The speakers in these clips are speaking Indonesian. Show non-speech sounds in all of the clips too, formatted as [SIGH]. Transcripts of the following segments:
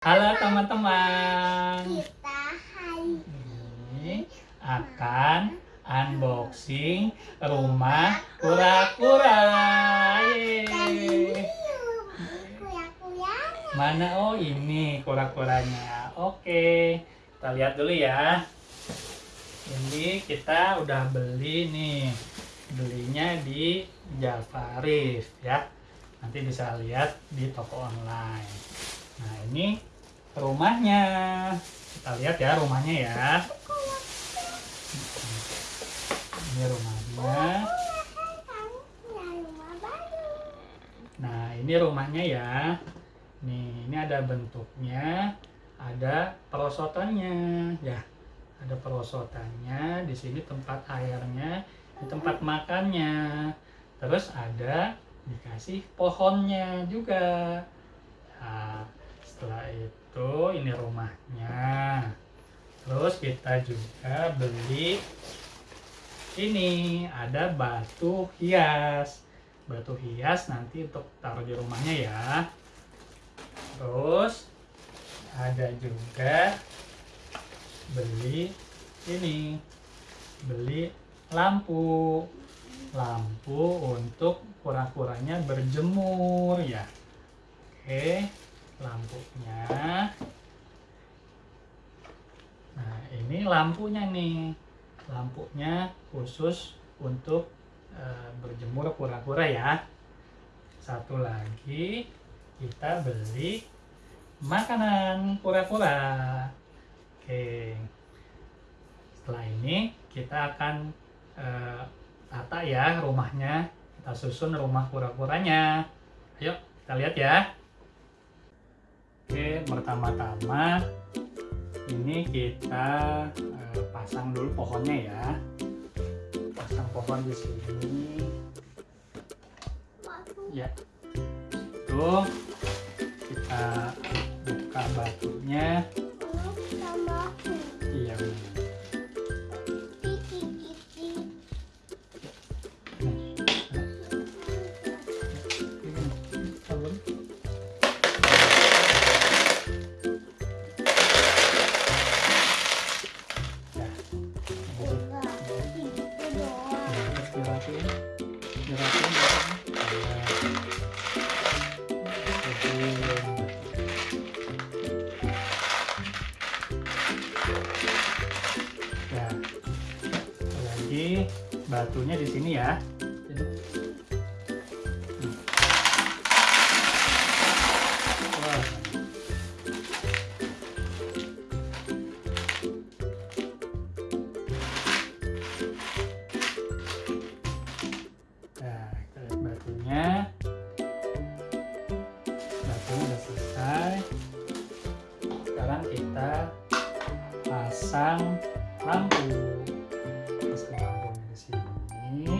Halo teman-teman. Kita hari Ini akan unboxing rumah kura-kura. Mana oh ini kura-kuranya. Oke, kita lihat dulu ya. Ini kita udah beli nih. Belinya di Jafarif ya. Nanti bisa lihat di toko online. Nah, ini rumahnya. Kita lihat ya rumahnya ya. Ini rumahnya. Nah, ini rumahnya ya. Nih, ini ada bentuknya, ada perosotannya, ya. Ada perosotannya, di sini tempat airnya, di tempat makannya. Terus ada dikasih pohonnya juga. Nah, setelah itu ini rumahnya. Terus kita juga beli ini ada batu hias. Batu hias nanti untuk taruh di rumahnya ya. Terus ada juga beli ini. Beli lampu. Lampu untuk kura-kuranya berjemur ya. Oke, lampunya. Nah, ini lampunya nih. Lampunya khusus untuk eh, berjemur kura-kura ya. Satu lagi kita beli makanan kura-kura. Oke. Setelah ini kita akan eh, tata ya rumahnya. Kita susun rumah kura-kuranya. Ayo kita lihat ya. Oke, pertama-tama ini kita eh, pasang dulu pohonnya ya. Pasang pohon di sini. Ya. Itu kita buka batunya. Ya. Ya. Lagi batunya di sini ya. Lampu. Pasang lampunya di sini.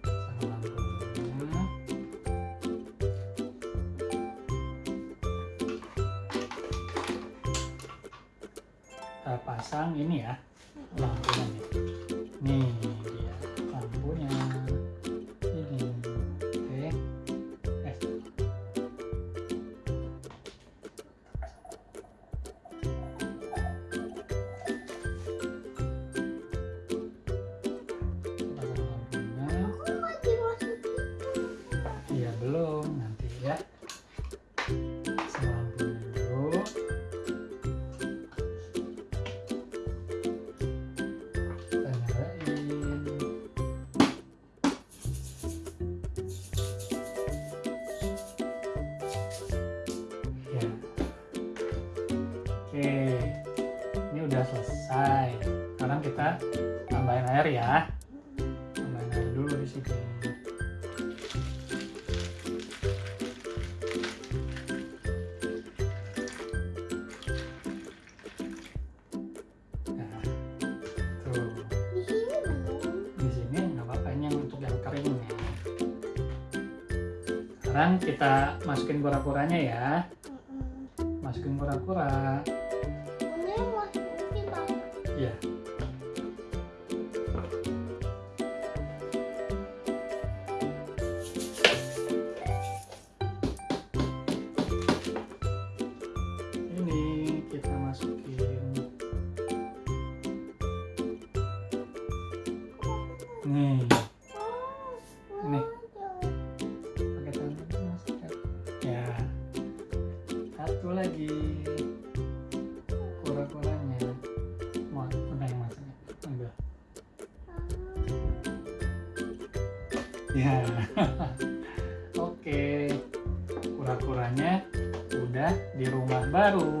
Pasang lampunya. Kita pasang ini ya lampunya belum nanti ya. Lampunya dulu. Kita. Ya. Oke. Ini udah selesai. Sekarang kita tambahin air ya. Sekarang kita masukin kura-kuranya ya. Masukin kura-kura. Iya. Lagi. Kura-kuranya mau mana yang masuknya ambil ya. [LAUGHS] Oke. Kura-kuranya udah di rumah baru